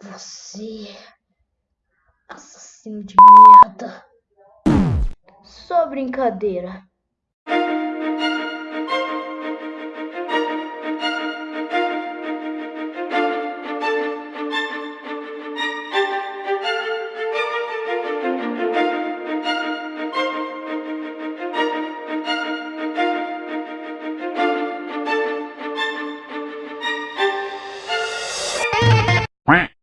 Você. Assassino de merda só brincadeira. Quack.